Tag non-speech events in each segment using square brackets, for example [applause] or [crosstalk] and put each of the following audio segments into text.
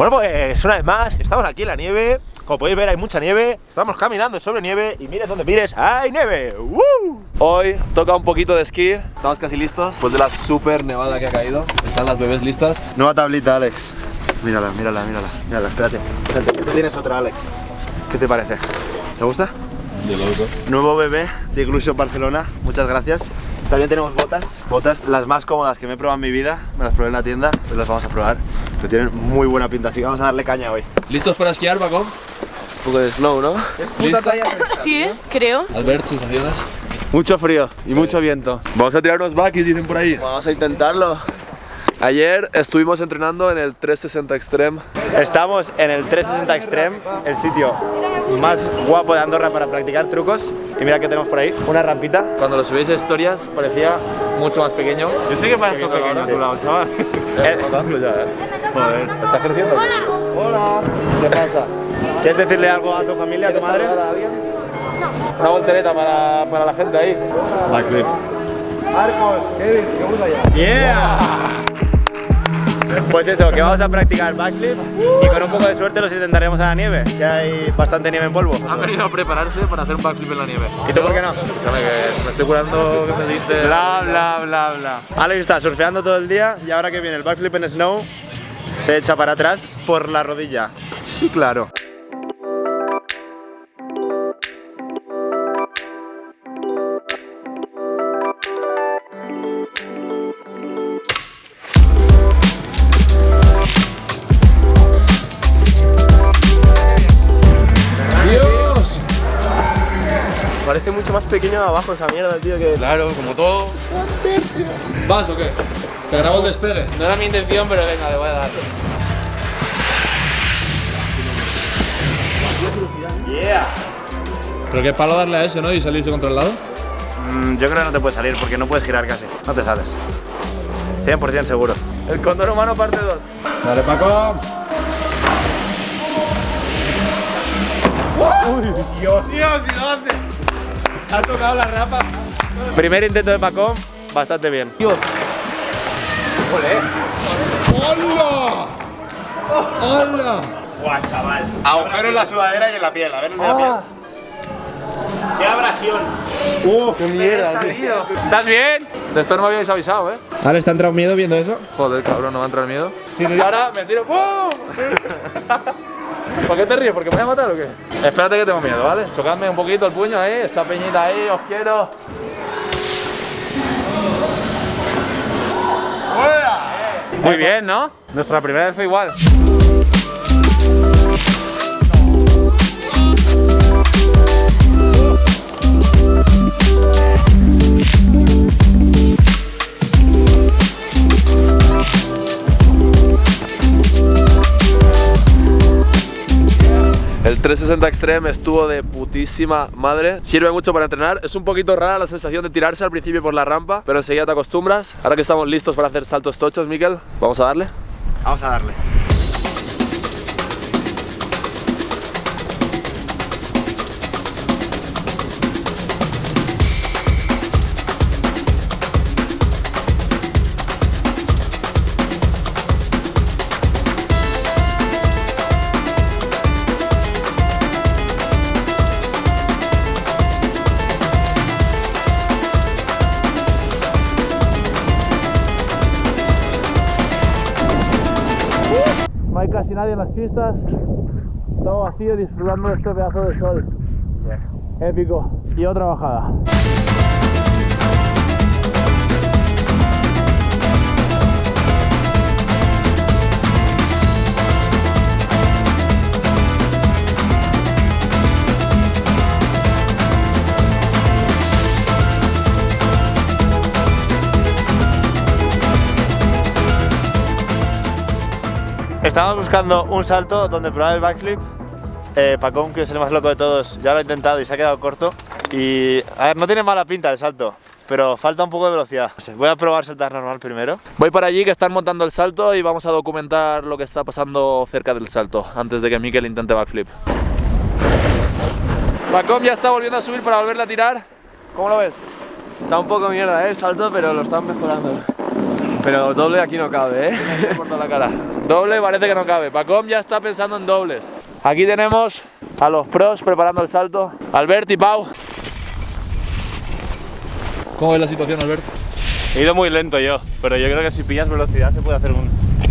Bueno, pues una vez más, estamos aquí en la nieve. Como podéis ver, hay mucha nieve. Estamos caminando sobre nieve y mires donde mires, ¡hay nieve! ¡Uh! Hoy toca un poquito de esquí, estamos casi listos. Después de la super nevada que ha caído, están las bebés listas. Nueva tablita, Alex. Mírala, mírala, mírala. Mírala, espérate. Espérate, tú tienes otra, Alex. ¿Qué te parece? ¿Te gusta? De loco. Nuevo bebé de Inclusion Barcelona. Muchas gracias. También tenemos botas. Botas las más cómodas que me he probado en mi vida. Me las probé en la tienda, pues las vamos a probar. Pero tienen muy buena pinta, así que vamos a darle caña hoy. ¿Listos para esquiar, Paco? Un poco de snow, ¿no? ¿Lista? Sí, creo. Albert, sensaciones. Mucho frío y mucho viento. Vamos a tirar unos backis, dicen por ahí. Vamos a intentarlo. Ayer estuvimos entrenando en el 360 Extreme. Estamos en el 360 Extreme, el sitio más guapo de Andorra para practicar trucos. Y mira que tenemos por ahí, una rampita. Cuando lo subís a historias parecía mucho más pequeño. Yo sé que parezco pequeño [laughs] a tu lado, chaval. Eh, Joder, ¿estás creciendo? Hola. ¿Qué pasa? ¿Quieres decirle algo a tu familia, a tu madre? a? Una voltereta para, para la gente ahí. Backflip. Marcos, Kevin, ¿qué gusta ya? ¡Yeah! Pues eso, que vamos a practicar backflips y con un poco de suerte los intentaremos a la nieve, si hay bastante nieve en polvo. Han venido a prepararse para hacer un backflip en la nieve. ¿Y tú por qué no? Escúchame, que se me estoy curando, que me dice... Bla, bla, bla, bla. Alex está surfeando todo el día y ahora que viene el backflip en snow, se echa para atrás por la rodilla. Sí, claro. ¡Dios! Parece mucho más pequeño abajo esa mierda, tío, que... Claro, como todo. ¿Vas o qué? ¿Te grabo el despegue? No era mi intención, pero venga, le voy a dar. Pero qué palo darle a ese, ¿no? Y salirse contra el lado. Mm, yo creo que no te puedes salir porque no puedes girar casi. No te sales. 100% seguro. El condor humano parte 2. Dale, Paco. Dios, y lo hace. Ha tocado la rapa. Primer intento de Paco, bastante bien. ¡Hola! ¡Hola! ¡Guau, chaval! Agujero en la sudadera y en la piel. A ver el de la piel. ¡Qué abrasión! ¡Uh, qué mierda, tío! ¿Estás bien? De esto no me habíais avisado, ¿eh? ¿Alex te ha entrado miedo viendo eso? Joder, cabrón, no me va a entrar miedo. y ahora me tiro. ¡Pum! [laughs] ¿Por qué te ríes? ¿Porque me voy a matar o qué? Espérate que tengo miedo, ¿vale? Chocadme un poquito el puño ahí, esa peñita ahí, os quiero. Muy bien, ¿no? Nuestra primera vez fue igual. 360 Extreme estuvo de putísima madre. Sirve mucho para entrenar. Es un poquito rara la sensación de tirarse al principio por la rampa, pero enseguida te acostumbras. Ahora que estamos listos para hacer saltos tochos, Miquel, vamos a darle. Vamos a darle. Hay casi nadie en las pistas. Todo vacío disfrutando de este pedazo de sol. Épico. Y otra bajada. Estamos buscando un salto donde probar el backflip. Eh, Pacón, que es el más loco de todos, ya lo ha intentado y se ha quedado corto. Y, a ver, no tiene mala pinta el salto, pero falta un poco de velocidad. Voy a probar saltar normal primero. Voy para allí que están montando el salto y vamos a documentar lo que está pasando cerca del salto antes de que Mikel intente backflip. Pacom ya está volviendo a subir para volverle a tirar. ¿Cómo lo ves? Está un poco mierda, ¿eh? El salto, pero lo están mejorando. Pero doble aquí no cabe, ¿eh? La cara. Doble parece que no cabe. Pacom ya está pensando en dobles. Aquí tenemos a los pros preparando el salto. Albert y Pau. ¿Cómo ves la situación, Albert? He ido muy lento yo, pero yo creo que si pillas velocidad se puede hacer un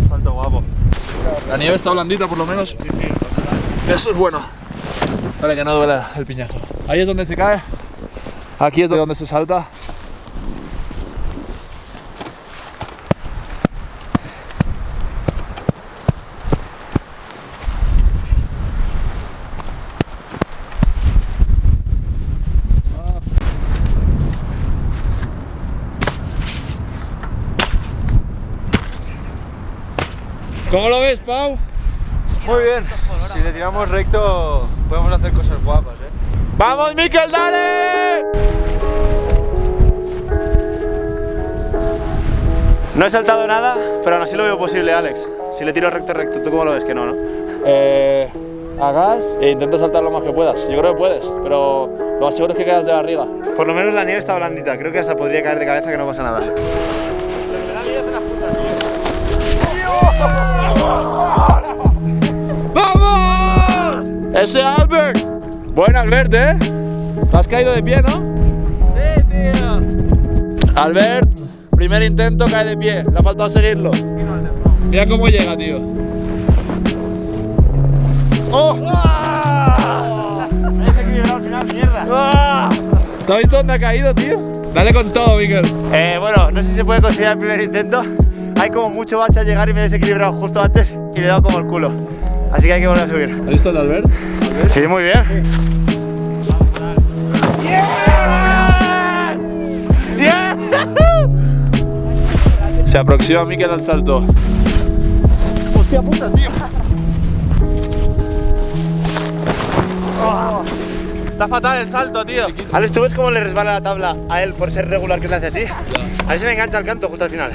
salto guapo. La nieve está blandita por lo menos. Eso es bueno. Para que no duela el piñazo. Ahí es donde se cae. Aquí es donde se salta. ¿Cómo lo ves, Pau? Muy bien. Si le tiramos recto, podemos hacer cosas guapas, ¿eh? ¡Vamos, Miquel, dale! No he saltado nada, pero aún así lo veo posible, Alex. Si le tiro recto, recto, ¿tú cómo lo ves? Que no, ¿no? Eh, hagas e intenta saltar lo más que puedas. Yo creo que puedes, pero lo más seguro es que quedas de barriga. Por lo menos la nieve está blandita. Creo que hasta podría caer de cabeza que no pasa nada. ¡Ese Albert! Buen Albert, ¿eh? Te has caído de pie, ¿no? Sí, tío. Albert, primer intento, cae de pie. Le ha faltado seguirlo. Mira cómo llega, tío. ¡Oh! Desequilibrado al final, mierda. ¿Te has visto dónde ha caído, tío? Dale con todo, Miquel. Eh, bueno, no sé si se puede considerar el primer intento. Hay como mucho bache a llegar y me he desequilibrado justo antes y le he dado como el culo. Así que hay que volver a subir. ¿Has visto el de Albert? Sí, muy bien. Se aproxima Miquel al salto. Hostia puta, tío. Está fatal el salto, tío. Alex, ¿tú ves cómo le resbala la tabla a él por ser regular que le hace así? A ver si me engancha el canto justo al final.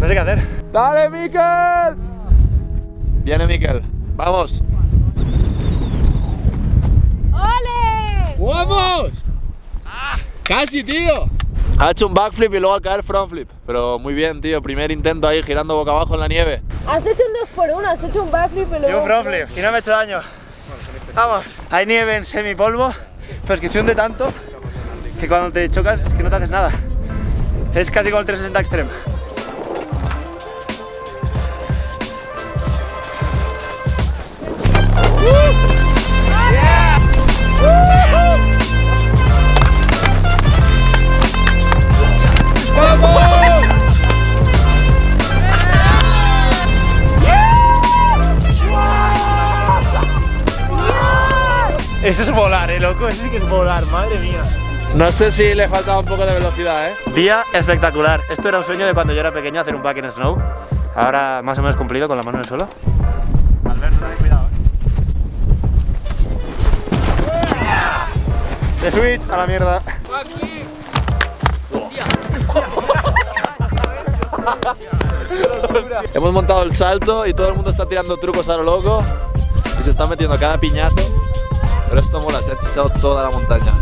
No sé qué hacer. ¡Dale, Miquel! Viene Miquel. ¡Vamos! ¡Ole! ¡Vamos! ¡Casi, tío! Ha hecho un backflip y luego al caer frontflip. Pero muy bien, tío. Primer intento ahí girando boca abajo en la nieve. Has hecho un 2 por 1 has hecho un backflip y Y un luego... frontflip y no me he hecho daño. Vamos. Hay nieve en semipolvo, pero es que se hunde tanto que cuando te chocas es que no te haces nada. Es casi como el 360 Extreme. Eso es volar, eh, loco. Eso sí que es volar, madre mía. No sé si le faltaba un poco de velocidad, ¿eh? Día espectacular. Esto era un sueño de cuando yo era pequeño hacer un back en snow. Ahora más o menos cumplido con la mano en el suelo. Alberto, ten cuidado, eh. De switch a la mierda. Hemos montado el salto y todo el mundo está tirando trucos a lo loco y se está metiendo cada piñazo. Pero esto mola, se ha echado toda la montaña.